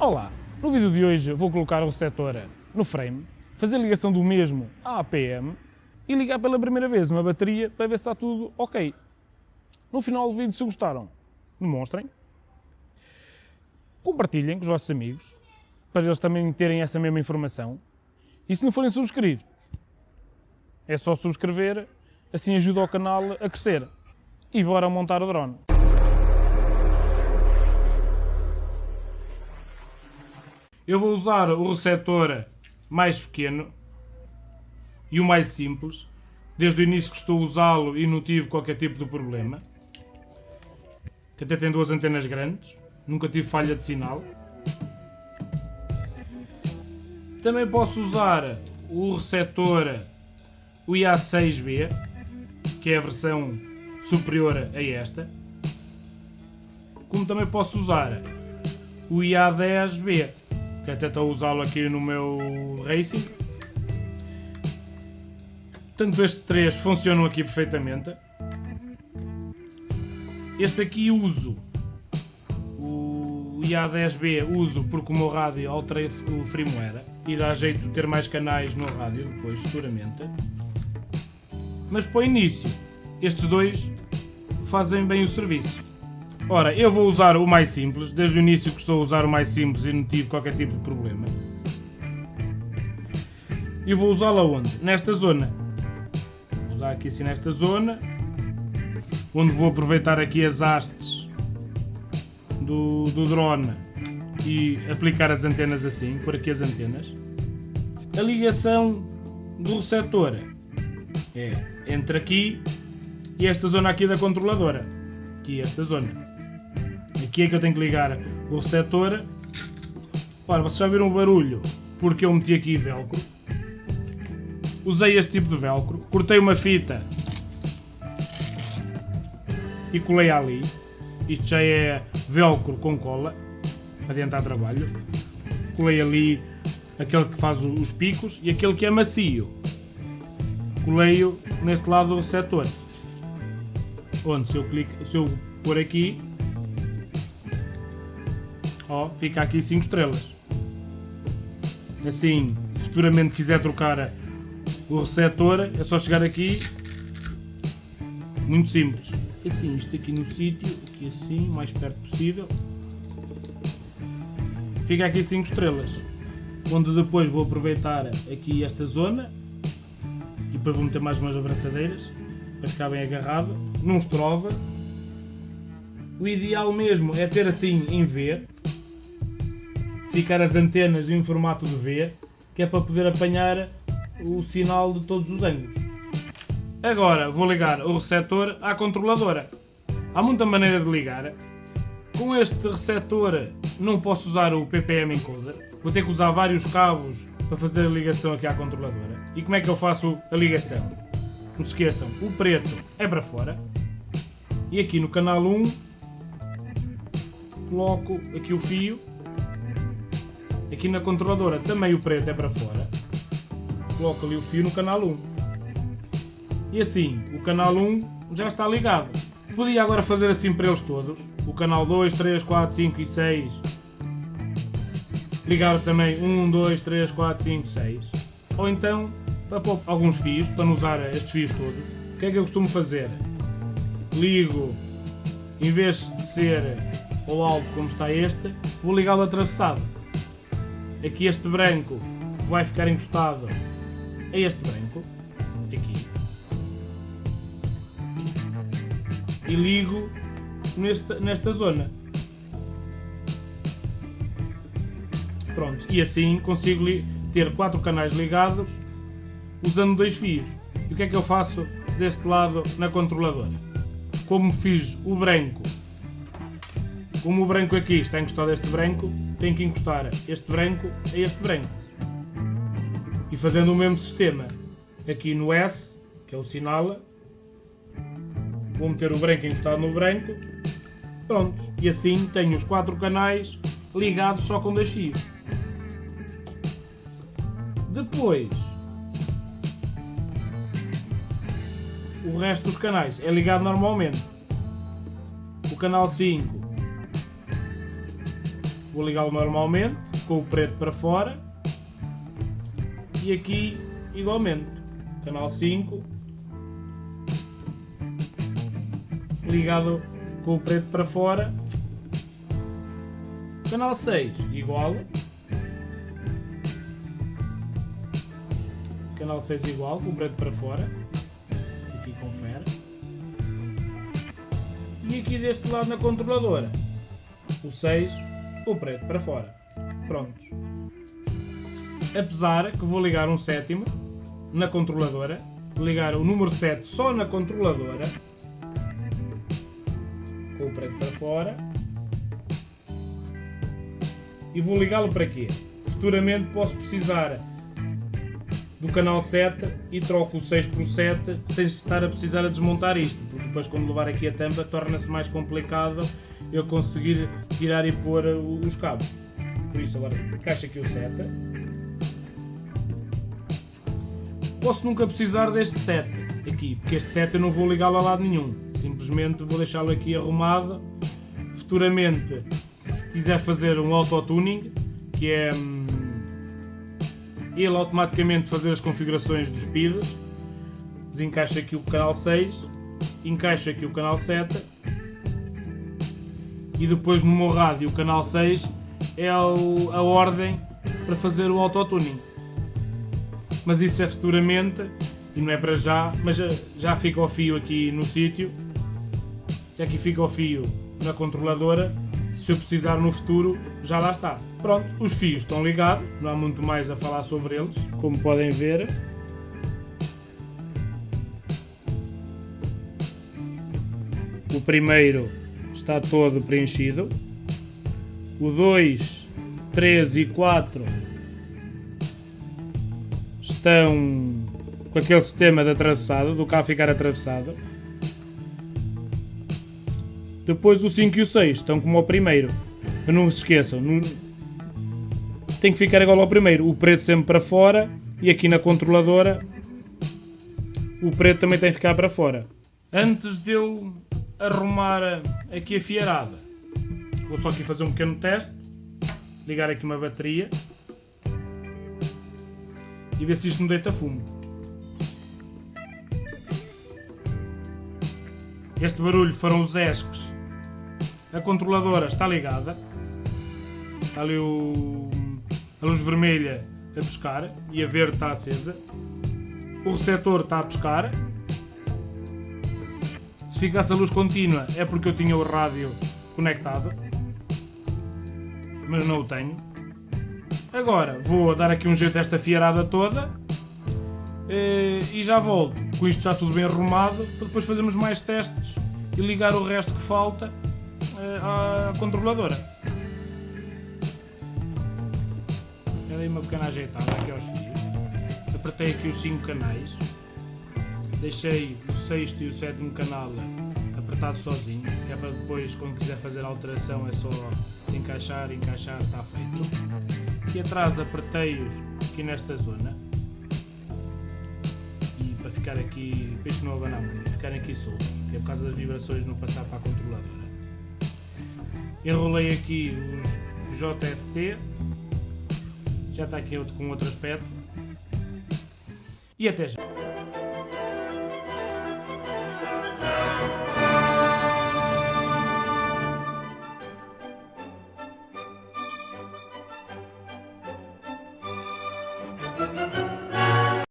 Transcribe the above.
Olá, no vídeo de hoje vou colocar o receptor no frame, fazer a ligação do mesmo à APM e ligar pela primeira vez uma bateria para ver se está tudo ok. No final do vídeo, se gostaram, demonstrem, compartilhem com os vossos amigos, para eles também terem essa mesma informação, e se não forem subscritos, é só subscrever, assim ajuda o canal a crescer. E bora montar o drone. Eu vou usar o receptor mais pequeno e o mais simples. Desde o início que estou a usá-lo e não tive qualquer tipo de problema. Que até tem duas antenas grandes. Nunca tive falha de sinal. Também posso usar o receptor o IA6B, que é a versão superior a esta. Como também posso usar o IA10B, estou a usá-lo aqui no meu Racing. Portanto, estes três funcionam aqui perfeitamente. Este aqui uso, o IA10B uso porque o meu rádio alterei o firmware e dá jeito de ter mais canais no rádio depois, futuramente. Mas para o início, estes dois fazem bem o serviço. Ora, eu vou usar o mais simples, desde o início que estou a usar o mais simples e não tive qualquer tipo de problema. E vou usá-lo onde? Nesta zona. Vou usar aqui assim nesta zona, onde vou aproveitar aqui as hastes do, do drone e aplicar as antenas assim, por aqui as antenas. A ligação do receptor é entre aqui e esta zona aqui da controladora. Aqui esta zona. Aqui é que eu tenho que ligar o receptor. Ora, vocês já viram o barulho porque eu meti aqui velcro. Usei este tipo de velcro. Cortei uma fita e colei ali. Isto já é velcro com cola. Adiantar trabalho. Colei ali aquele que faz os picos e aquele que é macio. Colei-o neste lado do receptor. Onde se eu, clico, se eu pôr aqui ó, fica aqui 5 estrelas. Assim, futuramente quiser trocar o receptor, é só chegar aqui, muito simples. Assim, isto aqui no sítio, aqui assim, o mais perto possível. Fica aqui 5 estrelas. Onde depois vou aproveitar aqui esta zona e depois vou meter mais umas abraçadeiras para ficar bem agarrado. Não estrova. O ideal mesmo é ter assim em V, ficar as antenas em formato de V, que é para poder apanhar o sinal de todos os ângulos. Agora vou ligar o receptor à controladora. Há muita maneira de ligar. Com este receptor não posso usar o PPM encoder. Vou ter que usar vários cabos para fazer a ligação aqui à controladora. E como é que eu faço a ligação? Não se esqueçam, o preto é para fora. E aqui no canal 1 coloco aqui o fio Aqui na controladora também o preto é para fora. Coloco ali o fio no canal 1. E assim, o canal 1 já está ligado. Podia agora fazer assim para eles todos. O canal 2, 3, 4, 5 e 6. Ligar também 1, 2, 3, 4, 5, 6. Ou então, para pôr alguns fios, para não usar estes fios todos. O que é que eu costumo fazer? Ligo, em vez de ser ao alto como está este, vou ligá-lo atravessado aqui este branco vai ficar encostado a este branco, aqui, e ligo nesta, nesta zona. Pronto, e assim consigo ter quatro canais ligados usando dois fios. E o que é que eu faço deste lado na controladora? Como fiz o branco como o branco aqui está encostado a este branco, tenho que encostar este branco a este branco. E fazendo o mesmo sistema aqui no S, que é o sinal, vou meter o branco encostado no branco, pronto. E assim tenho os quatro canais ligados só com dois fios. Depois, o resto dos canais é ligado normalmente. O canal 5 vou ligá-lo normalmente, com o preto para fora. E aqui igualmente, canal 5 ligado com o preto para fora. Canal 6 igual. Canal 6 igual, com o preto para fora. Aqui confere. E aqui deste lado na controladora, o 6, o preto para fora. Prontos. Apesar que vou ligar um sétimo na controladora, ligar o número 7 só na controladora, com o preto para fora, e vou ligá-lo para quê? Futuramente posso precisar do canal 7 e troco o 6 por 7 sem estar a precisar a desmontar isto, porque depois quando levar aqui a tampa torna-se mais complicado eu conseguir tirar e pôr os cabos. Por isso agora encaixa aqui o 7. Posso nunca precisar deste 7 aqui, porque este 7 eu não vou ligá-lo a lado nenhum. Simplesmente vou deixá-lo aqui arrumado. Futuramente, se quiser fazer um auto-tuning, que é hum, ele automaticamente fazer as configurações dos PIDs, desencaixa aqui o canal 6, encaixa aqui o canal 7 e depois no meu rádio o canal 6 é a ordem para fazer o autotuning. Mas isso é futuramente e não é para já, mas já, já fica o fio aqui no sítio, já aqui fica o fio na controladora, se eu precisar no futuro já lá está. Pronto, os fios estão ligados, não há muito mais a falar sobre eles, como podem ver. O primeiro está todo preenchido. O 2, 3 e 4 estão com aquele sistema de atravessado, do carro ficar atravessado. Depois o 5 e o 6 estão como o primeiro. Não se esqueçam, tem que ficar igual ao primeiro. O preto sempre para fora e aqui na controladora o preto também tem que ficar para fora. Antes de eu arrumar aqui a fiarada, vou só aqui fazer um pequeno teste, ligar aqui uma bateria e ver se isto me deita fumo. Este barulho foram os esques. A controladora está ligada. Está ali o a luz vermelha a pescar e a verde está acesa. O receptor está a pescar. Se ficasse a luz contínua é porque eu tinha o rádio conectado, mas não o tenho. Agora vou dar aqui um jeito a esta fiarada toda eh, e já volto. Com isto já tudo bem arrumado, para depois fazermos mais testes e ligar o resto que falta eh, à controladora. dei uma pequena ajeitada aqui aos fios, apertei aqui os 5 canais, deixei o sexto e o sétimo canal apertado sozinho, que é para depois quando quiser fazer alteração é só encaixar, encaixar, está feito. Aqui atrás apertei-os aqui nesta zona e para ficar aqui, isto não abanar muito, ficarem aqui soltos, que é por causa das vibrações não passar para a controladora. Enrolei aqui os JST já está aqui outro com outro aspecto. E até já.